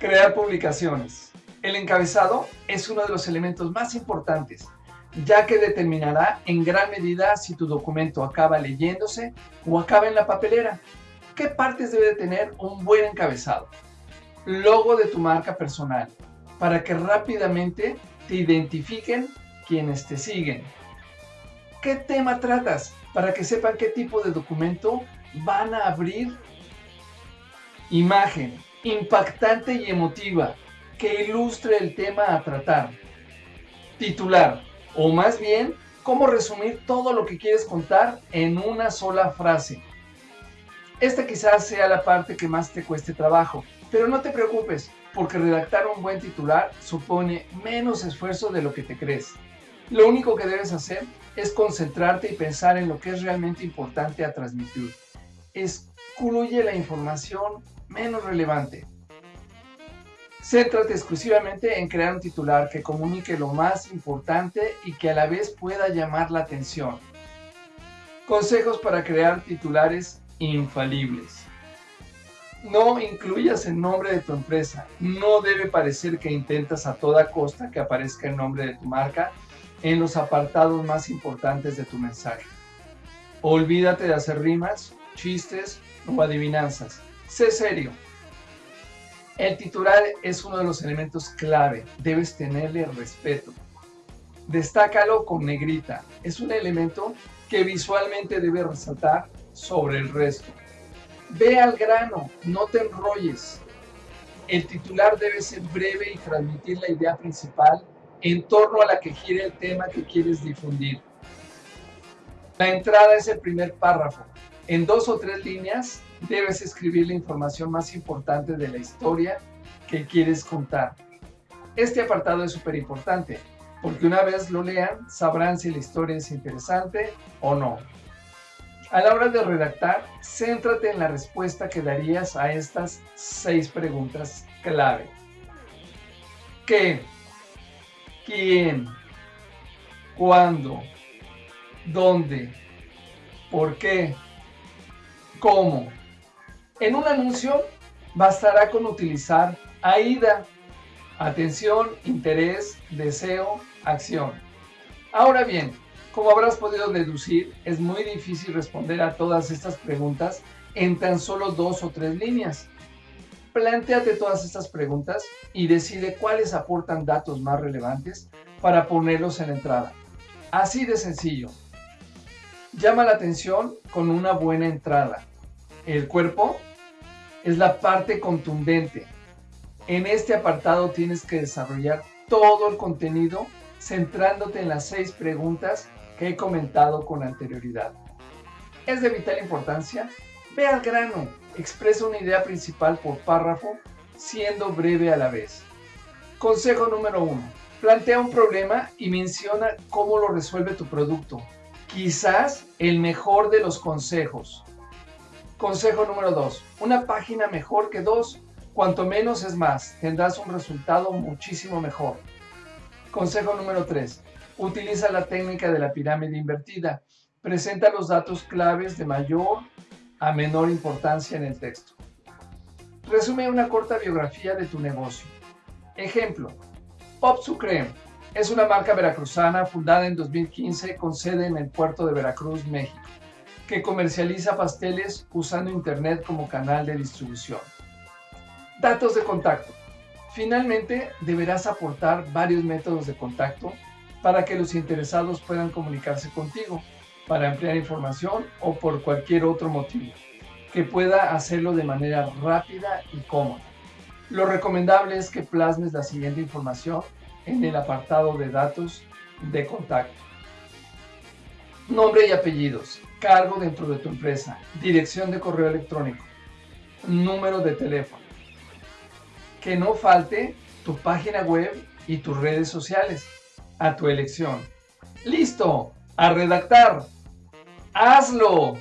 Crear publicaciones. El encabezado es uno de los elementos más importantes, ya que determinará en gran medida si tu documento acaba leyéndose o acaba en la papelera. ¿Qué partes debe tener un buen encabezado? Logo de tu marca personal, para que rápidamente te identifiquen quienes te siguen. ¿Qué tema tratas? Para que sepan qué tipo de documento van a abrir. Imagen, impactante y emotiva, que ilustre el tema a tratar. Titular, o más bien, cómo resumir todo lo que quieres contar en una sola frase. Esta quizás sea la parte que más te cueste trabajo, pero no te preocupes, porque redactar un buen titular supone menos esfuerzo de lo que te crees. Lo único que debes hacer es concentrarte y pensar en lo que es realmente importante a transmitir. Excluye la información menos relevante. Céntrate exclusivamente en crear un titular que comunique lo más importante y que a la vez pueda llamar la atención. Consejos para crear titulares infalibles. No incluyas el nombre de tu empresa. No debe parecer que intentas a toda costa que aparezca el nombre de tu marca en los apartados más importantes de tu mensaje. Olvídate de hacer rimas, chistes o adivinanzas. Sé serio. El titular es uno de los elementos clave. Debes tenerle respeto. Destácalo con negrita. Es un elemento que visualmente debe resaltar sobre el resto. Ve al grano, no te enrolles. El titular debe ser breve y transmitir la idea principal en torno a la que gira el tema que quieres difundir. La entrada es el primer párrafo. En dos o tres líneas debes escribir la información más importante de la historia que quieres contar. Este apartado es súper importante, porque una vez lo lean, sabrán si la historia es interesante o no. A la hora de redactar, céntrate en la respuesta que darías a estas seis preguntas clave. ¿Qué? ¿Quién? ¿Cuándo? ¿Dónde? ¿Por qué? ¿Cómo? En un anuncio bastará con utilizar AIDA, atención, interés, deseo, acción. Ahora bien, como habrás podido deducir, es muy difícil responder a todas estas preguntas en tan solo dos o tres líneas. Plantéate todas estas preguntas y decide cuáles aportan datos más relevantes para ponerlos en la entrada. Así de sencillo. Llama la atención con una buena entrada. El cuerpo es la parte contundente. En este apartado tienes que desarrollar todo el contenido centrándote en las seis preguntas que he comentado con anterioridad. Es de vital importancia, ve al grano, expresa una idea principal por párrafo, siendo breve a la vez. Consejo número uno, plantea un problema y menciona cómo lo resuelve tu producto. Quizás el mejor de los consejos. Consejo número dos, una página mejor que dos. Cuanto menos es más, tendrás un resultado muchísimo mejor. Consejo número 3. Utiliza la técnica de la pirámide invertida. Presenta los datos claves de mayor a menor importancia en el texto. Resume una corta biografía de tu negocio. Ejemplo, Pop Sucrem es una marca veracruzana fundada en 2015 con sede en el puerto de Veracruz, México, que comercializa pasteles usando Internet como canal de distribución. Datos de contacto. Finalmente, deberás aportar varios métodos de contacto para que los interesados puedan comunicarse contigo para ampliar información o por cualquier otro motivo, que pueda hacerlo de manera rápida y cómoda. Lo recomendable es que plasmes la siguiente información en el apartado de datos de contacto. Nombre y apellidos, cargo dentro de tu empresa, dirección de correo electrónico, número de teléfono. Que no falte tu página web y tus redes sociales a tu elección. ¡Listo! ¡A redactar! ¡Hazlo!